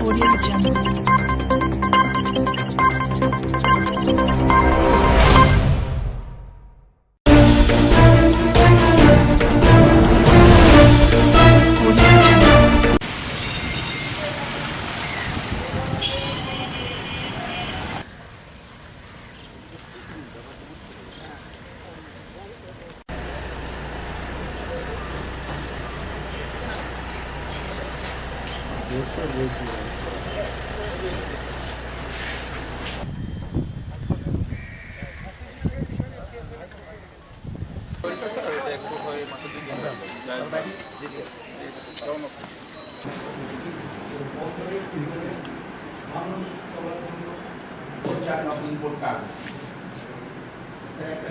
Audio Jungle.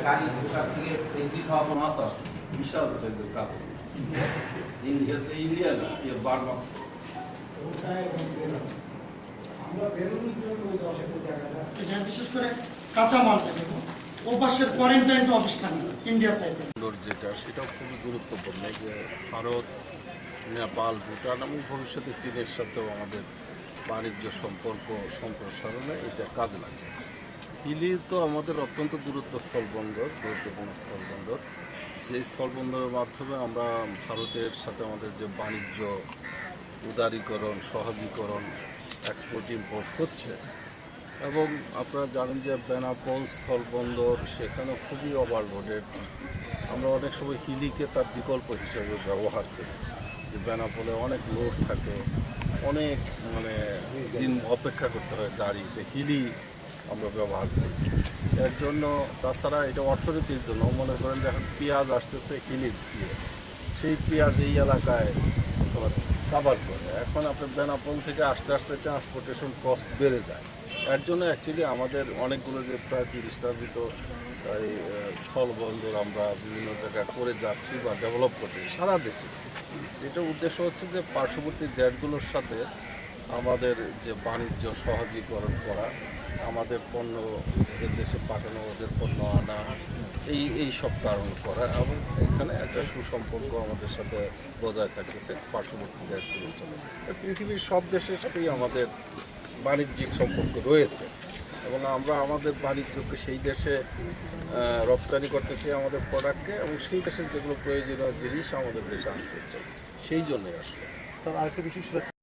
গাড়ি ওখান থেকে এক্সিট হওয়ার পর মাছ আসতেছে বিশাল সাইজের কাতল মাছ ইন্ডিয়াতে ইন্ডিয়া না সাইডে যেটা, সেটাও খুবই গুরুত্বপূর্ণ। যে ভারত, নেপাল, ভুটান, এবং ভবিষ্যতে চীনের সাথেও আমাদের বাণিজ্য সম্পর্ক সম্প্রসারণে এটা কাজে লাগে। হিলি তো আমাদের অত্যন্ত দূরত্ব স্থলবন্দর গুরুত্বপূর্ণ স্থলবন্দর যে স্থলবন্দরের মাধ্যমে আমরা ভারতের সাথে আমাদের যে বাণিজ্য উদারীকরণ, সহজীকরণ এক্সপোর্ট ইম্পোর্ট হচ্ছে। এবং আপনারা জানেন যে বেনাপোল, স্থলবন্দর সেখানে খুবই ওভারলোডেড আমরা অনেক সময় হিলিকে তার বিকল্প হিসেবে ব্যবহার করি। যে বেনাপোলে অনেক লোড থাকে, অনেক মানে দিন অপেক্ষা করতে হয় গাড়িতে, হিলি আমরা ব্যবহার করি। এর জন্য তাছাড়া এটা অর্থনীতির জন্য, মনে করেন যে এখন পেঁয়াজ আসতেছে হিলির দিয়ে। সেই পেঁয়াজ এই এলাকায় কাভার করে। এখন আপনার বেনাপোল থেকে আস্তে আস্তে ট্রান্সপোর্টেশন কস্ট বেড়ে যায়। এর জন্য অ্যাকচুয়ালি আমাদের অনেকগুলো যে প্রায় তিরিশটার ভিতর এই স্থলবন্দর আমরা বিভিন্ন জায়গায় করে যাচ্ছি বা ডেভেলপ করছি সারা দেশে। এটা উদ্দেশ্য হচ্ছে যে পার্শ্ববর্তী দেশগুলোর সাথে আমাদের যে বাণিজ্য সহজীকরণ করা, আমাদের পণ্য ওদের দেশে পাঠানো, ওদের পণ্য আনা, এই এই সব কারণ করা এবং এখানে একটা সুসম্পর্ক আমাদের সাথে বজায় থাকতেছে পার্শ্ববর্তী দেশগুলোর সাথে পৃথিবীর সব দেশের সাথেই আমাদের বাণিজ্যিক সম্পর্ক রয়েছে এবং আমরা আমাদের বাণিজ্যকে সেই দেশে রপ্তানি করতে চাই আমাদের প্রোডাক্টকে এবং সেই দেশের যেগুলো প্রয়োজনীয় জিনিস আমাদের দেশে আনতে চাই সেই জন্যই আসলে। স্যার, আরেকটা বিষয়